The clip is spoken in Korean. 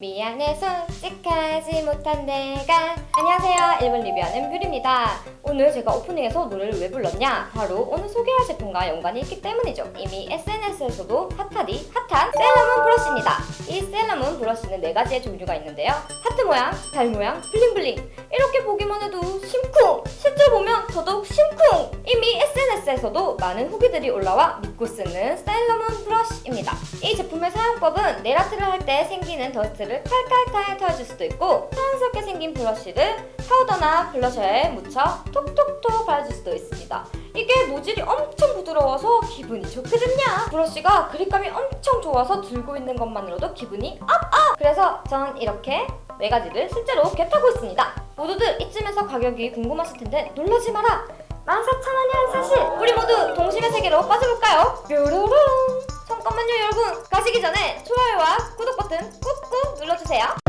미안해 솔직하지 못한 내가. 안녕하세요. 일본 리뷰하는 뷰리입니다. 오늘 제가 오프닝에서 노래를 왜 불렀냐? 바로 오늘 소개할 제품과 연관이 있기 때문이죠. 이미 SNS에서도 핫하디 핫한 세일러문 브러쉬입니다. 이 세일러문 브러쉬는 네 가지의 종류가 있는데요. 하트 모양, 달 모양, bling bling. 이렇게 보기만 해도 더더욱 심쿵 이미 SNS에서도 많은 후기들이 올라와 믿고 쓰는 세일러문 브러쉬입니다 이 제품의 사용법은 네일 아트를 할 때 생기는 더스트를 칼칼칼 털어줄 수도 있고 자연스럽게 생긴 브러쉬를 파우더나 블러셔에 묻혀 톡톡톡 발라줄 수도 있습니다. 이게 모질이 엄청 부드러워서 기분이 좋거든요. 브러쉬가 그립감이 엄청 좋아서 들고 있는 것만으로도 기분이 up up! 그래서 전 이렇게 네 가지를 실제로 get하고 있습니다. 모두들 이쯤에서 가격이 궁금하실 텐데 놀라지 마라! 14,000원이란 사실! 우리 모두 동심의 세계로 빠져볼까요? 뾰로롱! 잠깐만요 여러분! 가시기 전에 좋아요와 구독 버튼 꾹꾹 눌러주세요.